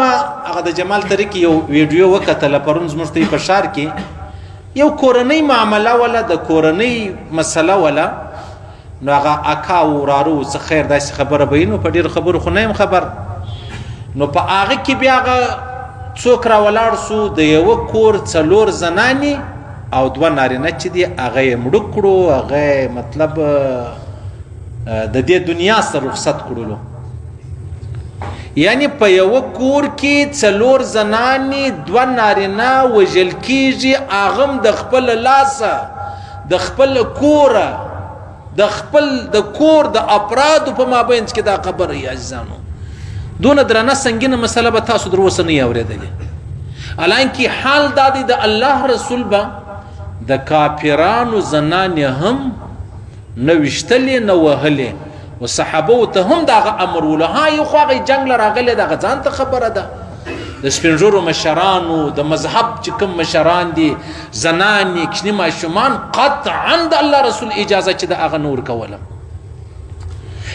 ما هغه د جمال طریق یو ویډیو وکتله پرون زموږ ته په شار کې یو کورنۍ معامله ولا د کورنۍ مسله ولا نو هغه اکا ورارو څه خیر داسې خبره به نو په ډیر خبرو خو نه خبر نو په هغه کې بیا هغه څوک را ولاړ سو د یو کور څلور زنانی او دوه نارینه چې دی هغه یې مړ کړو هغه مطلب د دې دنیا سره رخصت کړلو یعنی په یو کور کې څلور زنانی دو نارینه وژل کیږي اغم د خپل لاسه د خپل کور د خپل د کور د افراد په مابین کې دا خبره یا ځانو دون درنه سنگینه مسله به تاسو در وسه نه اوریدلې الان کې حال د د الله رسول به د کافرانو زنان هم نه وشتلې نه وهلې او صحابه ته هم دغه امر ول ها یو خو هغه جنگ لراغله دغه ځان ته خبره ده د سپینجورو مشرانو د مذهب چې کوم مشران دي زنان کښنی ماشومان قطعا د الله رسول اجازه چې د هغه نور کوله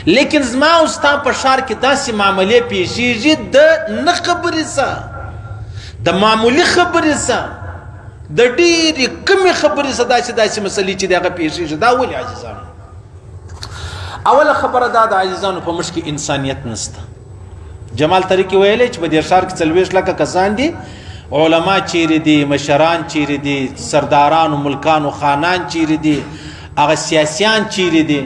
لیکن زما او ستا په شار کې داسې معاملې پیښیږي د نه خبرې سره د معمولی خبرې سره د ډېرې کمې خبرې څخه داسې داسې مسلې چې دغه پېښېږي دا ولې عزیزانو اوله خبره دا د عزیزانو په مشکې انسانیت نشته جمال ترکی ویلې چې په دې شهر کې څلويش لکه کسان دي علما چیرې دي مشران چیرې دي سرداران ملکان خانان چیرې دي هغه سیاسيان چیرې دي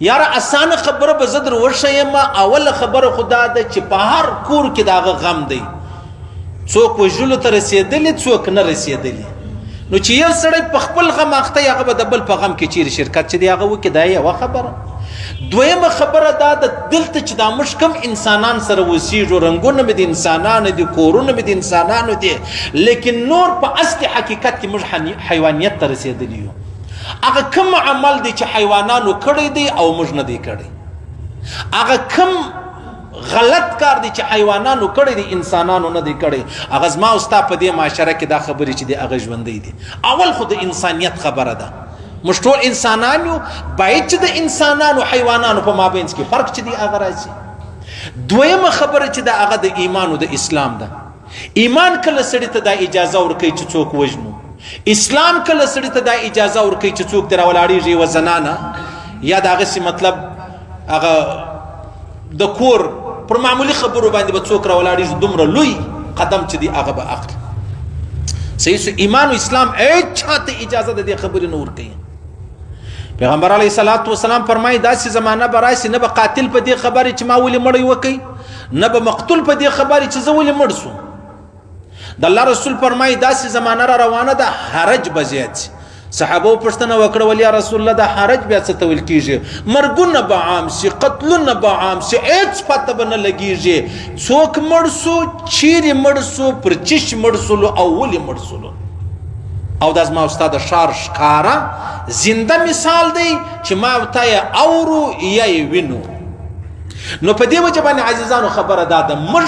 یاره اسانه خبره به زه در وښیم، اوله خبره خو دا ده چې په هر کور کې د هغه غم دی، څوک وژلو ته رسېدلي، څوک نه رسېدلي، نو چې یو سړی په خپل غم اخته هغه به د بل په غم کې چیرې شرکت چې دی هغه وکړي، دا یوه خبره. دویمه خبره دا ده دلته چې دا موږ کوم انسانان سره اوسېږو، رنګونه مې د انسانانو دي، کورونه مې د انسانانو دي، لیکن نور په اصلي حقیقت کې موږ حیوانیت ته رسېدلي یو. هغه کوم عمل دی چې حیوانانو کړی دی او موږ نه دی کړی هغه کوم غلط کار دی چې حیوانانو کړی دی انسانانو نه دی کړی هغه زما او ستا په دې معاشره کې دا خبرې چې دی هغه ژوندی دی اول خو د انسانیت خبره ده موږ ټول انسانان یو باید چې د انسانانو حیوانانو په مابینځ کې فرق چې دی هغه راځي دویمه خبره چې د هغه د ایمان او د اسلام ده ایمان کله سړی ته دا اجازه ورکوي چې څوک وژنو اسلام کله سړی ته دا اجازه ورکوي چې څوک تر ولاړیږي و زنانه یا داغه سی مطلب هغه د کور پر معمولی خبرو باندې به څوک راولاړیږي دومره لوی قدم چې دی هغه به اخلي صحیح سو ایمان او اسلام اچھا ته اجازه د دې خبرې نور کوي پیغمبر علی صلوات و سلام فرمایي دا سي زمانہ براسي نه به قاتل په دې خبره چې ما ولې مړی وکي نه به مقتول په دې خبرې چې زه ولې مړ شوم د الله رسول فرمایي داسې زمانه را روانه ده حرج به زیات شي صحابه پښتنه وکړه ولی رسول الله د حرج بیا څه تول کیږي مرګونه به عام سي قتلونه به عام سي هیڅ پته به نه لګیږي څوک مړ سو چیرې مړ سو پر چش مړ سولو او ولې مړ سولو او د ما استاد شار شکارا زنده مثال دی چې ما وتایا اورو یا وینو نو په دې وجه باندې عزیزانو خبره دا ده موږ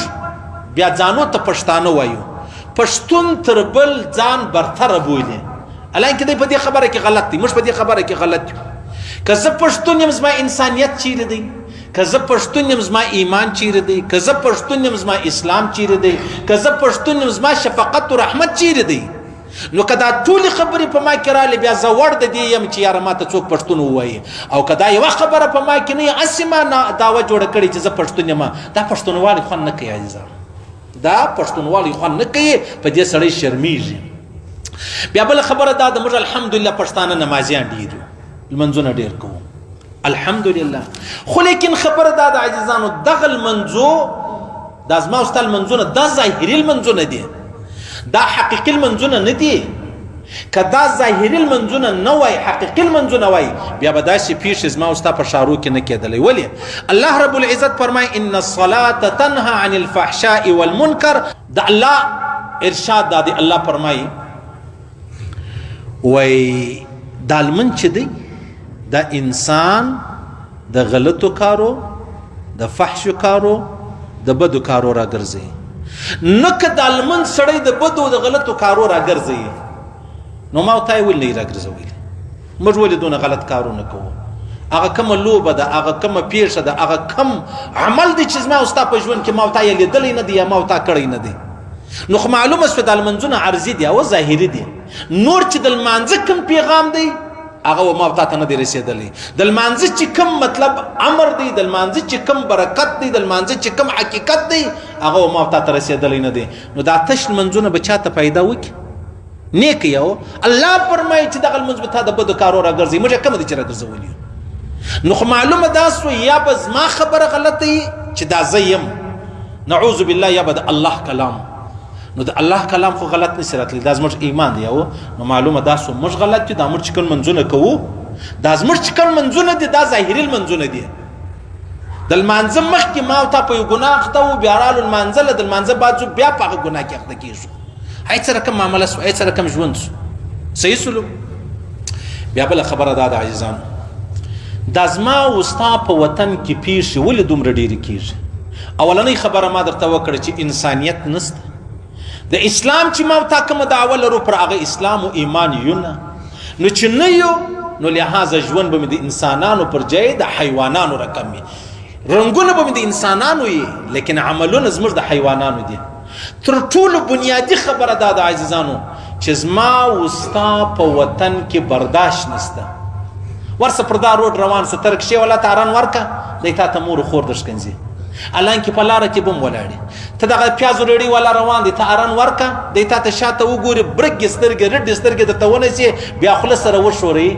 بیا ځانو ته پښتانه وایو پښتون تر بل ځان برتره بولي الان کې په دې خبره کې غلط دي موږ په دې خبره کې غلط یو که زه پښتون یم زما انسانیت چیرې دی که زه پښتون یم زما ایمان چیرې دی که زه پښتون یم زما اسلام چیرې دی که زه پښتون یم زما شفقت او رحمت چیرې دی نو که دا ټولې خبرې په ما کې رالې بیا زه وړ د دې یم چې یاره ما ته څوک پښتون ووایي او که دا یوه خبره په ما کې نه وي هسې ما دعوه جوړه کړې چې زه پښتون یم دا پښتونوالی خوند نه کوي عزیزان دا پښتونوالی خوند نه کوي په دې سړی شرمیږي بیا بل خبره دا د موږ الحمدلله پښتانه نمازیان ډیر لمنځونه ډیر کوو الحمدلله خو لیکن خبره دا د عزیزانو دغه لمنځو دا زما او ستا لمنځونه دا ظاهري لمنځونه دي دا حقیقي لمنځونه نه دي که دا ظاهري لمنځونه نه وای حقیقي لمنځونه وای بیا به داسې پیښې زما او ستا په شارو کې نه کېدلی ولې الله رب العزت فرمای ان الصلاه تنها عن الفحشاء والمنکر د الله ارشاد دا دی الله فرمای وای دا لمن چې دی دا انسان د غلطو کارو د فحش کارو د بدو کارو راګرځي نه که د المن سړی د بدو د غلطو کارو راګرځي نو ما ته ول نه راګرځوي موږ ولې دونه غلط کارونه کوو هغه کومه لوبه ده هغه کومه پیښه ده هغه کوم عمل دی چې زما او ستا په ژوند کې ما او تا یې لیدلی نه دی یا ما او تا کړی نه دی نو خو معلومه سوه د لمنځونه عرضي دي او ظاهري دي نور چې د لمانځه کوم پیغام دی هغه ما او تا ته نه دی رسېدلی د لمانځه چې کوم مطلب امر دی د لمانځه چې کوم برکت دی د لمانځه چې کوم حقیقت دی هغه ما او تا ته رسېدلی نه دی نو دا تش لمنځونه به چا ته پیدا وکړي نیک یو الله فرمایي چې دغه لمونځ به تا د بدو کارو راګرځي موږ کوم دي چې راګرځولي نو خو معلومه دا سو یا به زما خبره غلطه وي چې دا زه یم نعوذ بالله یا به د الله کلام نو د الله کلام خو غلط نشي راتلی دا زموږ ایمان دی او نو معلومه دا سو موږ غلط دي دا موږ چې کوم منځونه کوو دا زموږ چې کوم منځونه دي دا ظاهري منځونه دي د لمانځه مخکې ما او تا په یو ګناه اخته و بیا رالو لمانځه له د لمانځه بعد بیا په هغه ګناه کې اخته کېږو هیڅ سره کوم معامله سو هیڅ سره کوم ژوند سو صحیح سلو بیا بل خبره ده د عزیزان د ازما او ستا په وطن کې پیښې ولې دومره ډېرې کیږي اولنۍ خبره ما درته وکړه چې انسانیت نسته د اسلام چې ما تا کوم دعوه لرو پر هغه اسلام او ایمان یو نه نو چې نه یو نو لهدا ژوند به د انسانانو پر ځای د حیوانانو رقم وي رنگونه به د انسانانو یې لیکن عملونه زموږ د حیوانانو دي تر ټولو بنیادي خبره دا ده عزیزانو چې زما وستا په وطن کې برداشت نشته ورسه پر دا روډ روان سه ترک شي ولا تارن ورکه د تا ته مور خور درشکنځي الان کې په لار کې بم ولاړې ته دغه پیاز وروړي ولا روان دي ته اران ورکه د تا ته شاته وګوري برګ سترګې رډ سترګې د تونه سي بیا خل سره وشوري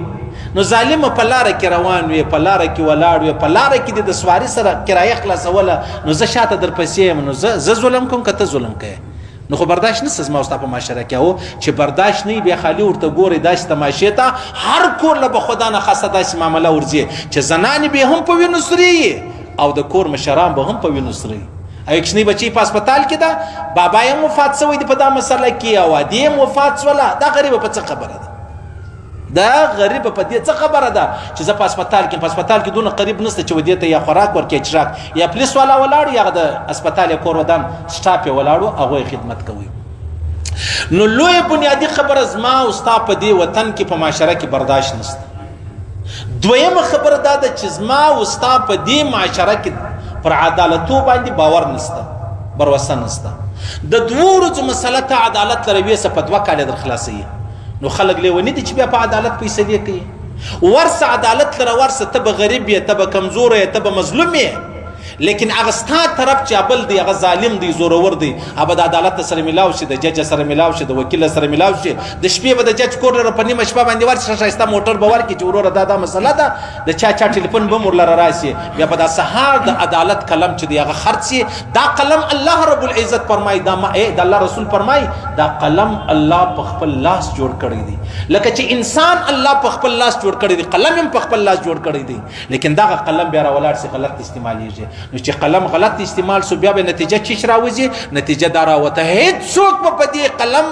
نو ظالم په لار کې روان وي په لار کې ولاړ وي په لار کې د سواری سره کرایه خلاصوله نو زه شاته در پسې یم نو زه زه ظلم کوم که ته ظلم کوې نو خو برداشت نه سزما واست په معاشره کې او چې برداشت نه بیا خالی ورته ګوري داسې تماشې ته هر کور له بخدا نه خاصه داسې معامله ورځي چې زنان به هم په وینو سري او د کور مشران به هم په وینو سري ایکشنی بچی په هسپتال کې ده بابا یې وفات شوی دی په دا مسله کې او دې وفات شوله دا غریب په څه خبره ده دا غریب په دې څه خبره ده چې زه په هسپتال کې په هسپتال کې دونه قریب نشته چې ودې ته یا خوراک ورکې چراک یا پولیس والا ولاړ یا د هسپتال کور ودان سټاپ ولاړو هغه خدمت کوي نو لوی بنیادی خبره زما او ستا په دې وطن کې په معاشره کې برداشت نشته دویمه خبره دا ده چې زما او ستا په دې معاشره کې پر عدالتو باندې باور نشته بر وسه نشته د دوه ورځو مسله ته عدالت لروي څه په دوه کال در خلاصي نو خلک لیونی دي چې بیا په عدالت فیصلې کوي ورسه عدالت لره ورسه ته به غریب یې ته به کمزور یې ته به مظلوم یې لیکن هغه ستا طرف چې ابل دی هغه ظالم دی زورور دی ابا د عدالت سره ملاو شي د جج سره ملاو شي د وکیل سره ملاو شي د شپې به د جج کور لره په نیمه شپه باندې ورشه شایسته موټر به ورکړي چې وروره دا دا مسله ده د چا چا ټلیفون به مرلره راسي بیا به دا سهار د عدالت قلم چې دی هغه خرڅي دا قلم الله رب العزت فرمای دا ما د الله رسول فرمای دا قلم الله په خپل لاس جوړ کړی دی لکه چې انسان الله په خپل لاس جوړ کړی دی قلم هم په خپل لاس جوړ کړی دی لیکن دا قلم بیا راولار سي غلط استعمالېږي نو چې قلم غلط استعمال سو بیا به نتیجه چی راوځي نتیجه دا راوته هیڅ څوک په دې قلم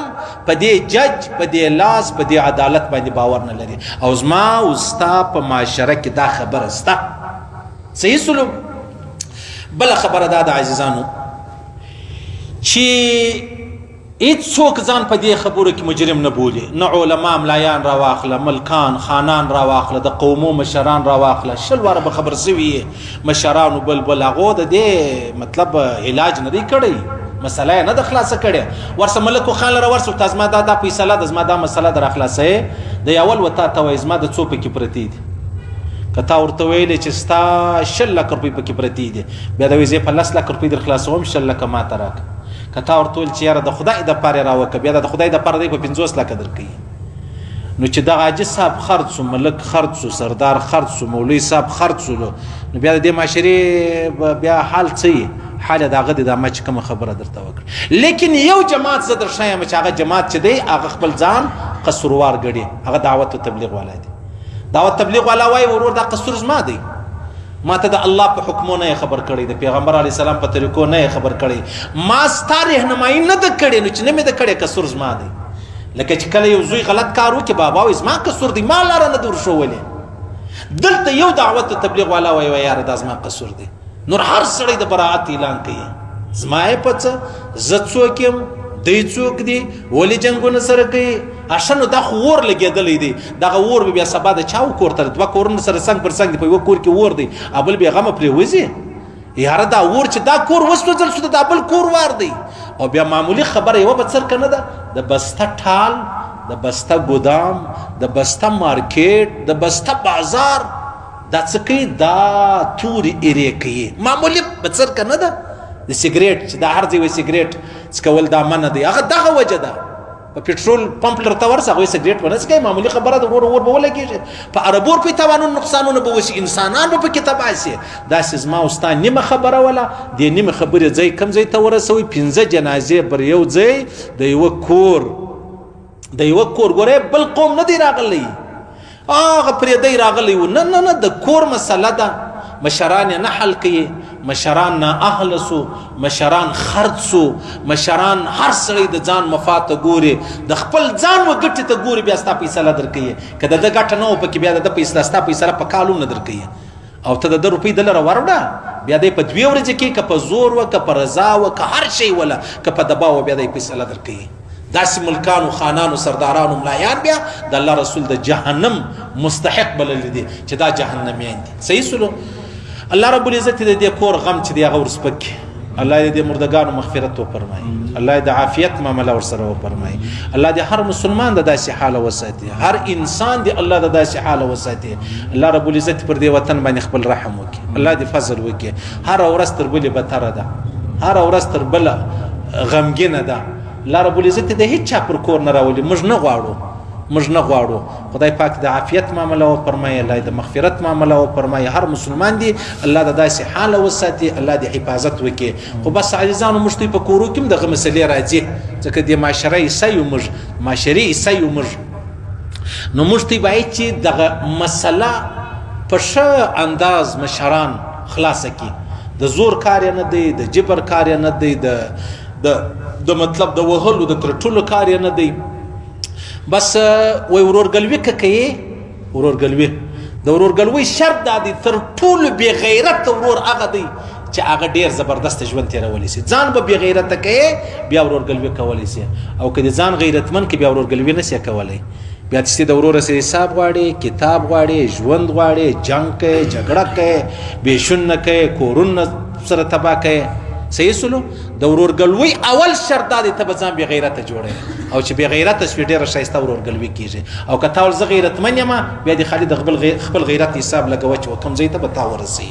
په دې جج په دې لاس په دې عدالت باندې باور نه لري او زما او ستا په معاشره کې دا خبره ستا صحیح سلوک بل خبره دا د عزیزانو چې هیڅوک ځان په دې خبرو کې مجرم نه بولي نه علما ملایان را واخله ملکان خانان را واخله د قومو مشران را واخله شل واره به خبر سوي مشرانو بل بل هغه د دې مطلب علاج نه دی کړی مسله نه د خلاص کړي ورسه ملک خان لره ورسه تاسو ما دا د فیصله د زما دا مسله در خلاصې د اول وتا ته وای زما د څو پکې پرتی دي کته ورته ویل چې ستا شل لک روپۍ پکې پرتی دي بیا د ویزه په لس لک روپۍ در خلاصوم شل لک ما تراک کته ورته ویل چې یاره د خدای د پاره راوکه بیا د خدای د پاره دی په 50 لک درکې نو چې دغه حاجي صاحب خرڅ سو ملک خرڅ سو سردار خرڅ سو مولوی صاحب خرڅ سو نو بیا د معاشري بیا حال څه حال دغه د مچ کوم خبره درته وکړه لیکن یو جماعت زه درښایم چې هغه جماعت چې دی هغه خپل ځان قصوروار ګړي هغه دعوت او تبلیغ والا دی دعوت تبلیغ والا وای ورور دا قصور زما دی ما ته د الله په حکمو نه خبر کړي د پیغمبر علی سلام په طریقو نه خبر کړي ما ستاره رهنمایي نه د کړي نو چې نه مې د کړي قصور زما دی لکه چې کله یو زوی غلط کار وکړي بابا وایي زما قصور دی ما لاره نه دور شولې دلته یو دعوت تبلیغ والا وایي وای یار دا زما قصور دی نور هر سړی د براعت اعلان کوي زما یې پڅ زه څوک یم دی څوک دی ولې جنگونه سره کوي اشنو دا خو ور لګېدلې دی دغه ور بیا سبا د چاو کور تر دوه کورونو سره څنګ پر څنګ دی په یو کور کې ور دی ابل بیا غم پرې وځي یاره دا ور چې دا کور وسوځل شو دا بل کور وار دی او بیا معمولی خبره یو بڅر کنه ده د بسته ټال د بسته ګودام د بسته مارکیټ د بسته بازار دا څه کوي دا توري ایرې کوي معمولی بڅر کنه ده د سیګریټ چې دا هر ځای وي سیګریټ څکول دا منه دی هغه دغه وجه ده په پټرول پمپ لرته ورسه غوي سګریټ ورسکه معمولی خبره د ور ور به ولګي په عربور په توانو نقصانونه به وسی انسانان به پکې تباسي دا سزما او ستا نیمه خبره ولا د نیمه خبره ځای کم ځای ته ورسوي پنځه جنازې بر یو ځای د یو کور د یو کور ګوره بل قوم نه دی راغلی هغه پریدی راغلی و نه نه نه د کور مسله ده مشران نه حل کوي مشران نه اهل سو مشران خرڅ سو مشران هر سړی د ځان مفاته ګوري د خپل ځان و ګټه ته ګوري بیا ستا فیصله درکې کده د ګټه نه په کې بیا د فیصله ستا فیصله په کالو نه درکې او ته دده روپۍ ده لره وروړه بیا دی په دوې ورځې کې که په زور وه که په رضا وه که هر شی وله که په دبا وه بیا دی فیصله درکوي داسې ملکانو خانانو سردارانو ملایان بیا د الله رسول د جهنم مستحق بلل دي چې دا جهنميان دي صحیح سلو الله رب العزت دې کور غم چې دی هغه ورسپک الله دې د مردگانو مغفرت وفرمایي الله دې د عافیت معامله ورسره وفرمایي الله دې هر مسلمان د داسې حال وساتي هر انسان دې الله د داسې حال وساتي الله رب العزت پر دې وطن باندې خپل رحم وکړي الله دې فضل وکړي هر ورځ تر بلې بتره ده هر ورځ تر بله غمګینه ده الله رب العزت دې هیڅ چا پر کور نه راولي موږ نه غواړو موږ نه غواړو خدای پاک د عافیت معامله او فرمایي الله د مغفرت معامله او فرمایي هر مسلمان دی الله د داسې حال وساتي الله د حفاظت وکي خو بس عزیزانو مشتي په کورو کې دغه مسلې راځي ځکه د معاشره ایسه یو مج معاشري ایسه یو مج نو مشتي باید چې دغه مسله په ښه انداز مشران خلاص کړي د زور کار نه دی د جبر کار نه دی د د مطلب د وهلو د ترټولو کار نه دی بس وای ورورګلوي کوي ورورګلوي د ورورګلوي شرط دا دی تر ټولو بی غیرت ورور هغه دی چې هغه ډیر زبردست ژوند تیرولې سي ځان به بی غیرت کوي بیا ورورګلوي کولې سي او کله ځان غیرتمن کې بیا ورورګلوي نه سي کولای بیا چې د ورور سره حساب غواړي کتاب غواړي ژوند غواړي جنگ کوي جګړه کوي بشن کوي کورونه سره تباہ کوي صحیح سلو د ورورګلوي اول شرط دا دی ته به ځان بې غیرته جوړې او چې بې غیرته شوې ډېره ښایسته ورورګلوي کېږي او که تا ول زه غیرتمن یم بیا دې خالي د خپل غیرت حساب لګوه چې کوم ځای ته به تا ورسوي